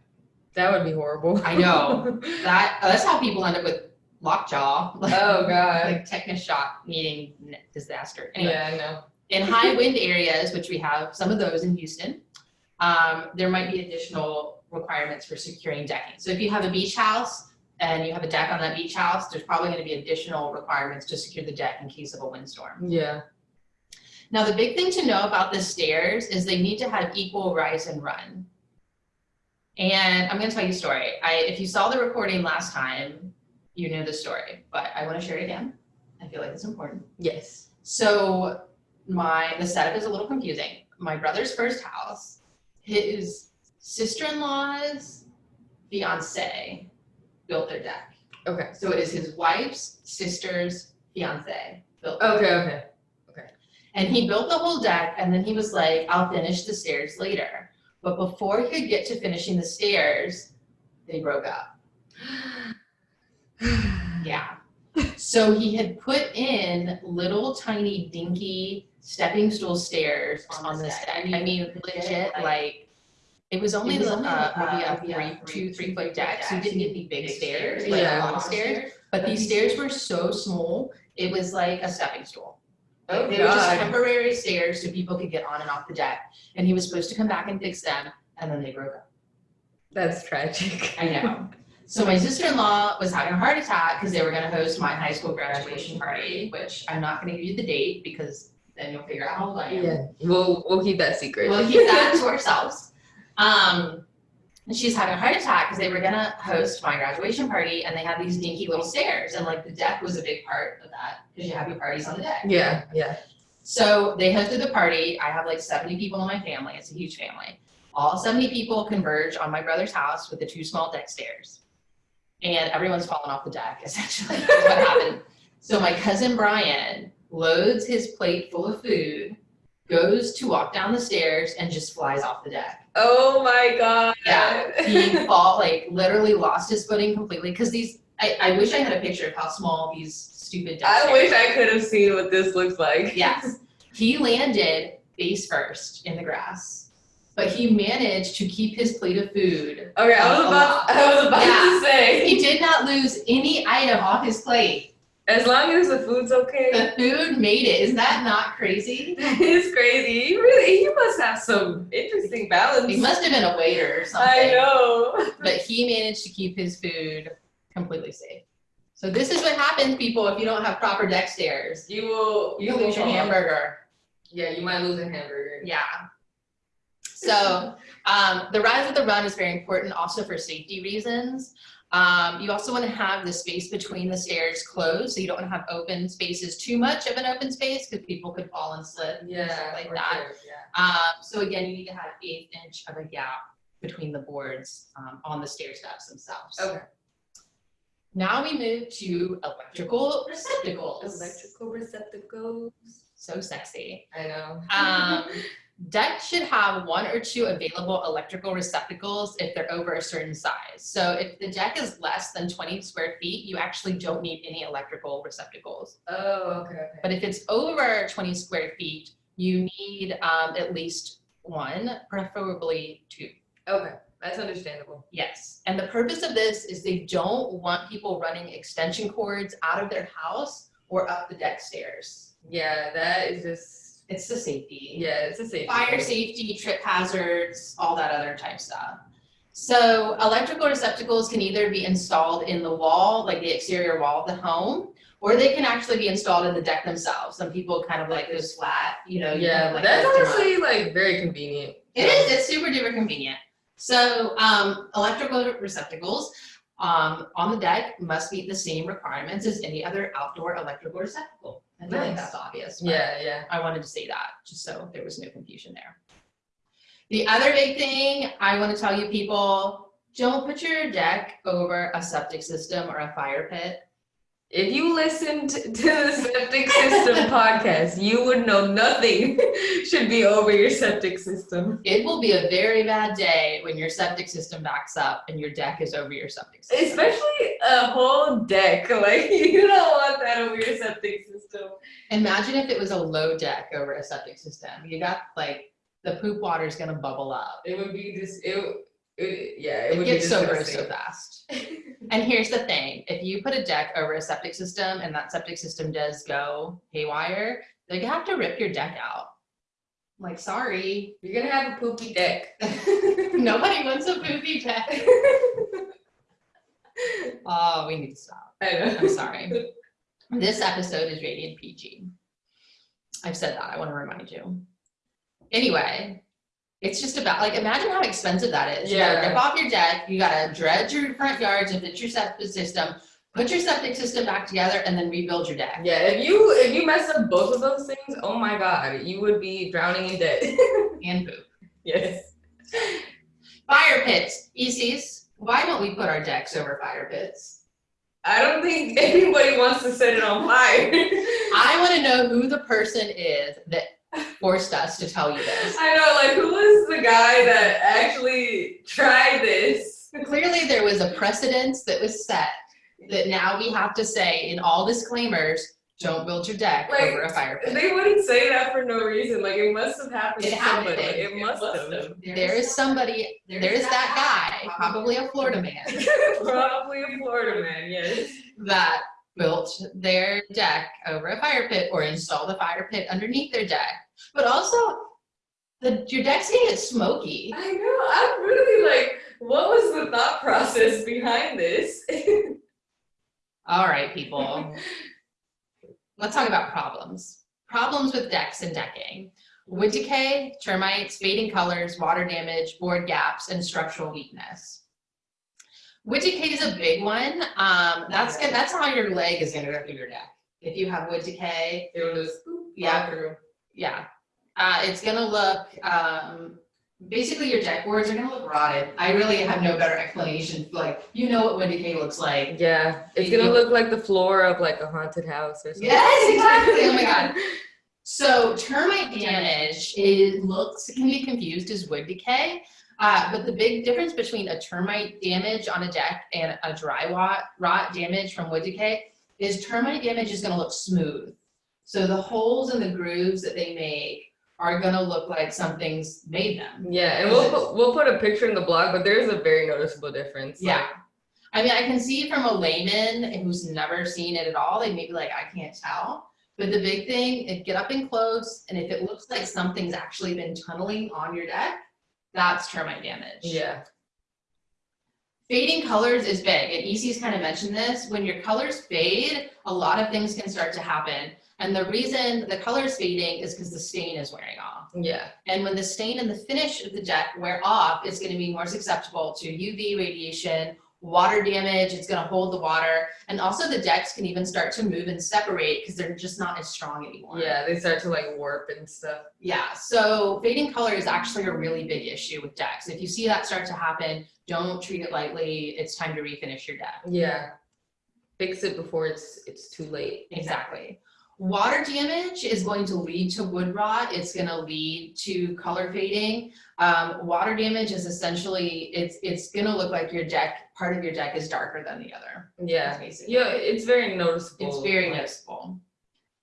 That would be horrible. I know. That uh, that's how people end up with lockjaw, like, Oh, God. like tetanus shock, needing n- disaster. Anyway, Yeah, I know. in high wind areas, which we have some of those in Houston, um, there might be additional requirements for securing decking. So if you have a beach house and you have a deck on that beach house, there's probably gonna be additional requirements to secure the deck in case of a windstorm. Yeah. Now, the big thing to know about the stairs is they need to have equal rise and run. And I'm gonna tell you a story. I, if you saw the recording last time, you knew the story, but I wanna share it again. I feel like it's important. Yes. So my the setup is a little confusing. My brother's first house, his sister-in-law's fiance built their deck. Okay. So it is his wife's sister's fiance built. Okay, okay. And he built the whole deck and then he was like, I'll finish the stairs later. But before he could get to finishing the stairs, they broke up. Yeah. So he had put in little tiny dinky stepping stool stairs on this deck. I mean, legit, like, it was only It was only, uh, uh, maybe a a three, two, three foot deck, so you didn't get the big stairs, like Yeah. long stairs. But these stairs were so small, it was like a stepping stool. Oh, they were just temporary stairs so people could get on and off the deck. And he was supposed to come back and fix them, and then they broke up. That's tragic. I know. So my sister-in-law was having a heart attack because they were gonna host my high school graduation party, which I'm not gonna give you the date because then you'll figure out how old I am. Yeah. We'll we'll keep that secret. We'll keep that to ourselves. Um, and she's having a heart attack because they were gonna host my graduation party and they had these dinky little stairs and like the deck was a big part of that because you have your parties on the deck. Yeah, yeah. So they hosted the party. I have like 70 people in my family. It's a huge family. All 70 people converge on my brother's house with the two small deck stairs. And everyone's fallen off the deck, essentially, is what happened. So my cousin Brian loads his plate full of food, goes to walk down the stairs, and just flies off the deck. Oh my god. Yeah, He fall like literally lost his footing completely because these. I, I wish I had a picture of how small these stupid I wish are. I could have seen what this looks like. Yes. He landed face first in the grass, but he managed to keep his plate of food. Okay, I was about. I was about Yeah. to say. He did not lose any item off his plate. As long as the food's okay. The food made it. Is that not crazy? That is crazy. He really he must have some interesting balance. He must have been a waiter or something. I know. But he managed to keep his food completely safe. So this is what happens, people, if you don't have proper deck stairs. You will You lose your hamburger. Yeah, you might lose a hamburger. Yeah. So um, the rise of the run is very important also for safety reasons. Um, you also want to have the space between the stairs closed, so you don't want to have open spaces, too much of an open space, because people could fall and slip and Yeah, stuff like that. sure, Yeah. Um, so again, you need to have eighth inch of a gap between the boards um, on the stair steps themselves. Okay. Now we move to electrical receptacles. Electrical receptacles. So sexy. I know. Deck should have one or two available electrical receptacles if they're over a certain size. So if the deck is less than 20 square feet, you actually don't need any electrical receptacles. Oh, okay, okay. But if it's over 20 square feet, you need um, at least one, preferably two. Okay, that's understandable. Yes. And the purpose of this is they don't want people running extension cords out of their house or up the deck stairs. Yeah, that is just It's the safety. Yeah, it's a safety. Fire safety, trip hazards, all that other type stuff. So electrical receptacles can either be installed in the wall, like the exterior wall of the home, or they can actually be installed in the deck themselves. Some people kind of like those flat, you know. you Yeah, of like that's honestly like very convenient. It is, it's super duper convenient. So, um, electrical receptacles, um, on the deck must meet the same requirements as any other outdoor electrical receptacle. I feel like Nice. that's obvious. but Yeah, yeah. I wanted to say that, just so there was no confusion there. The other big thing I want to tell you people, don't put your deck over a septic system or a fire pit. If you listened to the septic system podcast, you would know nothing should be over your septic system. It will be a very bad day when your septic system backs up and your deck is over your septic system. Especially a whole deck. Like you don't want that over your septic system. Imagine if it was a low deck over a septic system. You got like the poop water is gonna bubble up. It would be just it. It yeah, it, It would gets be so gross so disgusting. fast. And here's the thing, if you put a deck over a septic system and that septic system does go haywire, they have to rip your deck out. Like, sorry, You're gonna have a poopy deck. nobody wants a poopy deck. Oh, we need to stop. I know. I'm sorry. This episode is rated PG. I've said that, I wanna remind you. Anyway, it's just about, like, imagine how expensive that is. You gotta Yeah. rip off your deck, you gotta dredge your front yards to fit your septic system, put your septic system back together, and then rebuild your deck. Yeah, if you if you mess up both of those things, oh my god, you would be drowning in debt. And poop. yes. Fire pits, ECs, why don't we put our decks over fire pits? I don't think anybody wants to set it on fire. I wanna know who the person is that forced us to tell you this. I know, like who was the guy that actually tried this? Clearly, there was a precedence that was set that now we have to say in all disclaimers, don't build your deck Like, over a fire pit. They wouldn't say that for no reason. Like it must have happened It to happened. somebody. It It must must have. There is somebody, there is that guy, probably a Florida man, Probably a Florida man, yes. that built their deck over a fire pit or installed a fire pit underneath their deck. But also, the, your deck's get smoky. I know. I'm really like, what was the thought process behind this? All right, people. Let's talk about problems. Problems with decks and decking. Wood decay, termites, fading colors, water damage, board gaps, and structural weakness. Wood decay is a big one. Um, that's gonna, that's how your leg is gonna go through your deck. If you have wood decay, it was just Yeah. through. Yeah, uh, it's gonna look, um, basically your deck boards are gonna look rotted. I really have no better explanation, like, you know what wood decay looks like. Yeah, it's You- gonna look like the floor of like a haunted house or something. Yes, exactly. Oh my God. So termite damage is looks can be confused as wood decay, uh, but the big difference between a termite damage on a deck and a dry rot, rot damage from wood decay is termite damage is going to look smooth. So the holes and the grooves that they make are going to look like something's made them. Yeah, and we'll put, we'll put a picture in the blog, but there's a very noticeable difference. Yeah. like- I mean, I can see from a layman who's never seen it at all, they may be like, I can't tell. But the big thing, is get up and close, and if it looks like something's actually been tunneling on your deck, that's termite damage. yeah, Fading colors is big, and EC's kind of mentioned this. When your colors fade, a lot of things can start to happen. And the reason the color is fading is because the stain is wearing off. yeah, And when the stain and the finish of the deck wear off, it's gonna be more susceptible to UV radiation, water damage, it's gonna hold the water, and also the decks can even start to move and separate because they're just not as strong anymore. yeah. They start to like warp and stuff. Yeah, so fading color is actually a really big issue with decks. If you see that start to happen, don't treat it lightly, it's time to refinish your deck. Yeah, fix it before it's it's too late. Exactly. Water damage is going to lead to wood rot. It's going to lead to color fading. Um, water damage is essentially it's it's going to look like your deck part of your deck is darker than the other. Yeah, yeah. It's very noticeable. It's very like, noticeable.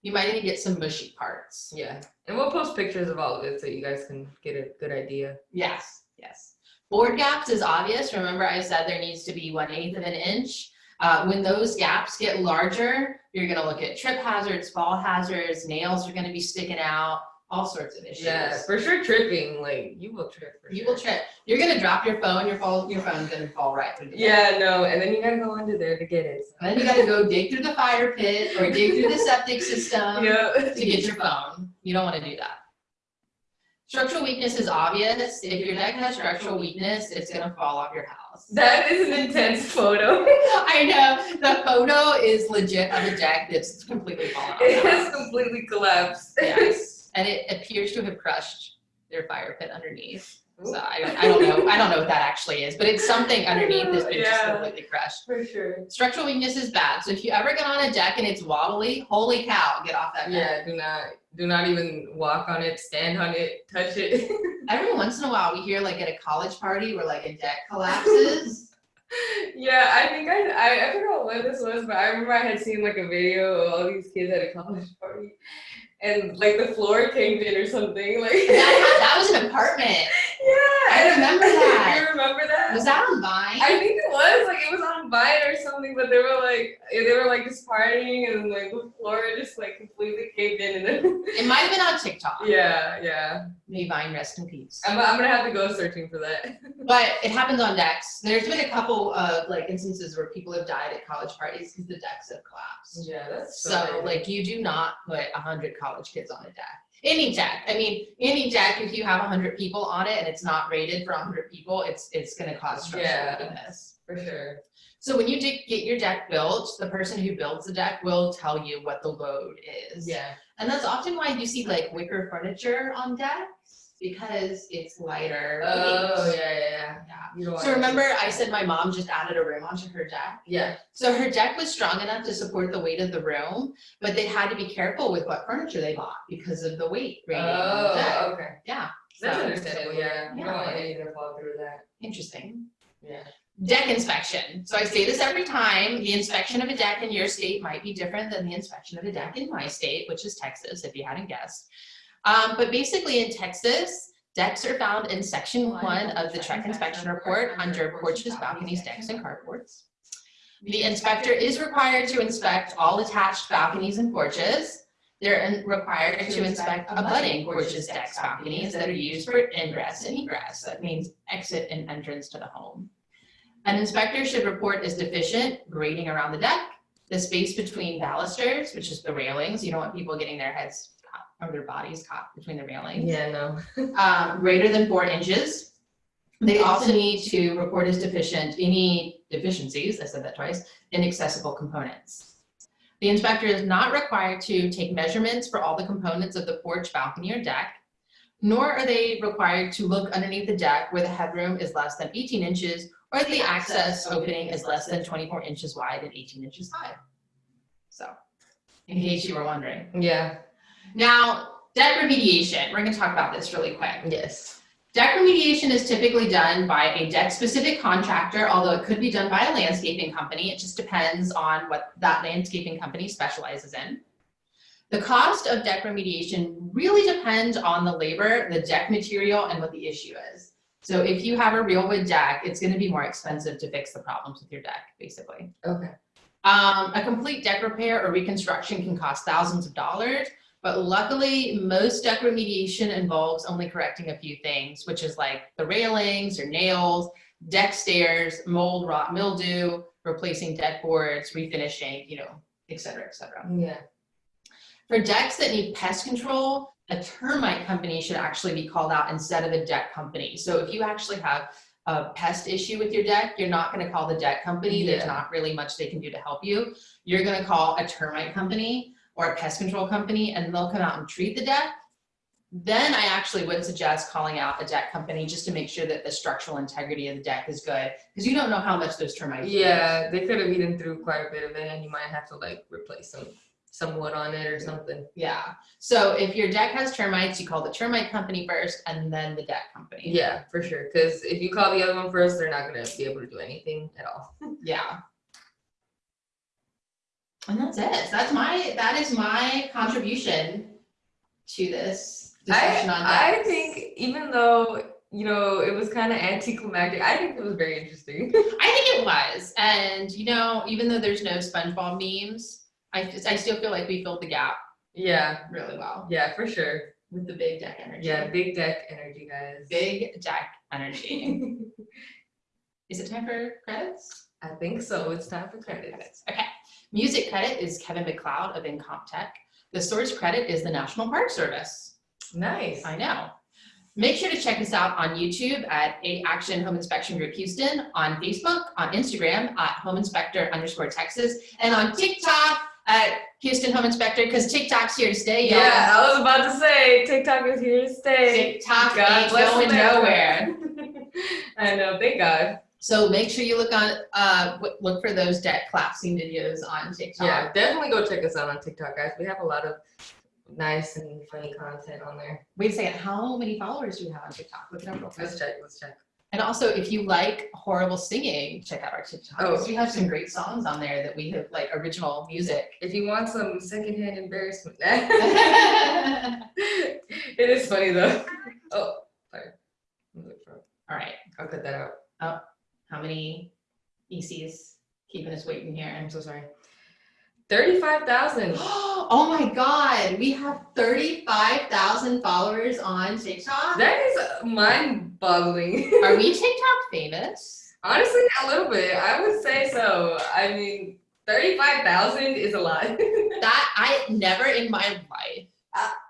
You might even get some mushy parts. Yeah, and we'll post pictures of all of it so you guys can get a good idea. Yes, yes. Board gaps is obvious. Remember I said there needs to be one eighth of an inch. Uh, when those gaps get larger, you're gonna look at trip hazards, fall hazards, nails are gonna be sticking out, all sorts of issues. Yeah, for sure tripping. Like you will trip. You sure. will trip. You're gonna drop your phone. Your phone. Your phone's gonna fall right through the. Yeah, no, and then you gotta go under there to get it. And then you gotta go dig through the fire pit or dig through the septic system yeah. to get your phone. You don't want to do that. Structural weakness is obvious. If your deck has structural weakness, it's gonna fall off your house. That is an intense photo. I know the photo is legit of a deck that's completely fallen off. It has completely collapsed. Yes, and it appears to have crushed their fire pit underneath. So I don't, I don't know, I don't know what that actually is, but it's something underneath that's been just completely crushed. For sure. Structural weakness is bad. So if you ever get on a deck and it's wobbly, holy cow, get off that deck. Yeah, do not do not even walk on it, stand on it, touch it. Every once in a while, we hear like at a college party where like a deck collapses. yeah, I think I, I I forgot what this was, but I remember I had seen like a video of all these kids at a college party, and like the floor caved in or something. Like that, that was an apartment. Yeah, I remember that. you remember that? Was that on Vine? I think it was like it was on Vine or something, but they were like they were like just partying and like the floor just like completely caved in and then It might have been on TikTok. yeah yeah. May Vine rest in peace. I'm I'm gonna have to go searching for that. But it happens on decks. There's been a couple of like instances where people have died at college parties because the decks have collapsed. Yeah, that's so, So like you do not put a hundred college kids on a deck. Any deck. I mean, any deck, if you have hundred people on it and it's not rated for hundred people, it's it's gonna cause structural Yeah. weakness. for sure. So when you get your deck built, the person who builds the deck will tell you what the load is. Yeah. And that's often why you see like wicker furniture on decks because it's lighter. Oh weight. yeah yeah yeah. Yeah. So remember I said my mom just added a room onto her deck? Yeah. So her deck was strong enough to support the weight of the room, but they had to be careful with what furniture they bought because of the weight rating on the oh, deck. Oh okay. Yeah, That's So- understandable. Yeah. You don't want Yeah. anything to fall through that. interesting. Yeah. Deck inspection. So I say this every time, the inspection of a deck in your state might be different than the inspection of a deck in my state, which is Texas, if you hadn't guessed. Um, but basically in Texas, decks are found in section one of the TREC Inspection Report under porches, balconies, decks, and carports. The inspector is required to inspect all attached balconies and porches. They're required to inspect abutting porches, decks, balconies that are used for ingress and egress. That means exit and entrance to the home. An inspector should report as deficient grading around the deck, the space between balusters, which is the railings. You don't want people getting their heads or their bodies caught between the railings Yeah. No. um, greater than four inches. They also need to report as deficient any deficiencies, I said that twice, in accessible components. The inspector is not required to take measurements for all the components of the porch, balcony, or deck, nor are they required to look underneath the deck where the headroom is less than eighteen inches or the access opening is less than twenty-four inches wide and eighteen inches high. So, in case you were wondering. Yeah. Now, deck remediation, we're gonna talk about this really quick. Yes. Deck remediation is typically done by a deck-specific contractor, although it could be done by a landscaping company. It just depends on what that landscaping company specializes in. The cost of deck remediation really depends on the labor, the deck material, and what the issue is. So if you have a real wood deck, it's gonna be more expensive to fix the problems with your deck, basically. Okay. Um, a complete deck repair or reconstruction can cost thousands of dollars, but luckily, most deck remediation involves only correcting a few things, which is like the railings or nails, deck stairs, mold, rot, mildew, replacing deck boards, refinishing, you know, et cetera, et cetera. Yeah. For decks that need pest control, a termite company should actually be called out instead of a deck company. So if you actually have a pest issue with your deck, you're not gonna call the deck company. There's not really much they can do to help you. You're gonna call a termite company or a pest control company and they'll come out and treat the deck. Then I actually would suggest calling out a deck company just to make sure that the structural integrity of the deck is good, because you don't know how much those termites. use. Yeah, they could have eaten through quite a bit of it, and you might have to like replace some some wood on it or something. Yeah, so if your deck has termites, you call the termite company first and then the deck company. Yeah, for sure. Because if you call the other one first, they're not gonna be able to do anything at all. Yeah. And that's it. That's my, that is my contribution to this discussion on I, I think even though you know it was kind of anticlimactic, I think it was very interesting. I think it was. And, you know, even though there's no SpongeBob memes, I, just- I still feel like we filled the gap yeah, really well. yeah, for sure. with the big deck energy. Yeah, big deck energy, guys. Big deck energy. Is it time for credits? I think so. It's time for credits. Okay. Music credit is Kevin MacLeod of Incompetech. The source credit is the National Park Service. Nice. I know. Make sure to check us out on YouTube at A Action Home Inspection Group Houston, on Facebook, on Instagram at Home Inspector underscore Texas, and on TikTok at Houston Home Inspector, because TikTok's here to stay, y'all. Yeah, I was about to say TikTok is here to stay. TikTok God ain't going nowhere. I know, thank God. So make sure you look on, uh, look for those deck collapsing videos on TikTok. Yeah, definitely go check us out on TikTok, guys. We have a lot of nice and funny content on there. Wait a second, how many followers do you have on TikTok? Look it up real quick. Let's check, let's check. And also, if you like horrible singing, check out our TikTok. Oh. We have some great songs on there that we have like original music. If you want some secondhand embarrassment, it is funny though. Oh, sorry. For- right, I'll cut that out. How many ECs keeping us waiting here? I'm so sorry. Thirty-five thousand. Oh my God, we have thirty-five thousand followers on TikTok. That is mind-boggling. Are we TikTok famous? Honestly, a little bit. I would say so. I mean, thirty-five thousand is a lot. That I never in my life.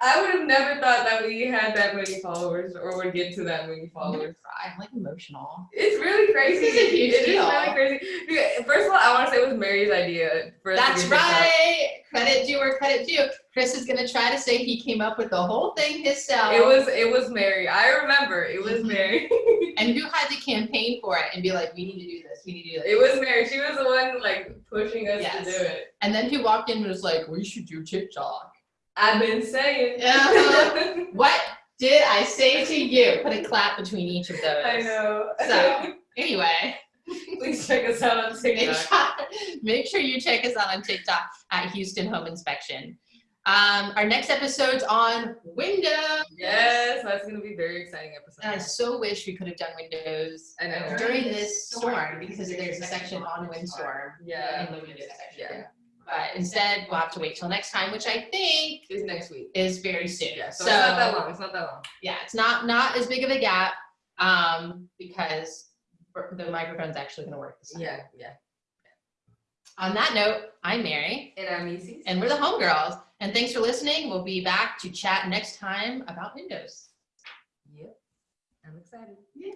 I, would have never thought that we had that many followers or would get to that many followers. I'm like emotional. It's really crazy. This is a huge It is deal. really crazy. First of all, I want to say it was Mary's idea. For That's right. Credit due or credit due. Chris is gonna try to say he came up with the whole thing himself. It was it was Mary. I remember it was Mhm. Mary. and who had to campaign for it and be like, we need to do this, we need to do this. it was Mary. She was the one like pushing us Yes. to do it. And then who walked in and was like, we should do TikTok. I've been saying. Yeah. What did I say to you? Put a clap between each of those. I know. So anyway, Please check us out on make TikTok. sure, make sure you check us out on TikTok at Houston Home Inspection. Um, our next episode's on Windows. Yes, that's gonna be a very exciting And I so wish we could have done Windows I know. during this storm because there's a section on windstorm Yeah. in the Windows section. Yeah. But instead, we'll have to wait till next time, which I think is next week. is very soon. Yeah, so, so it's not that long. It's not that long. yeah, it's not not as big of a gap um, because the microphone's actually going to work this time. Yeah, yeah. On that note, I'm Mary, And I'm Easy. and we're the Homegirls. And thanks for listening. We'll be back to chat next time about Windows. Yep. I'm excited. Yay.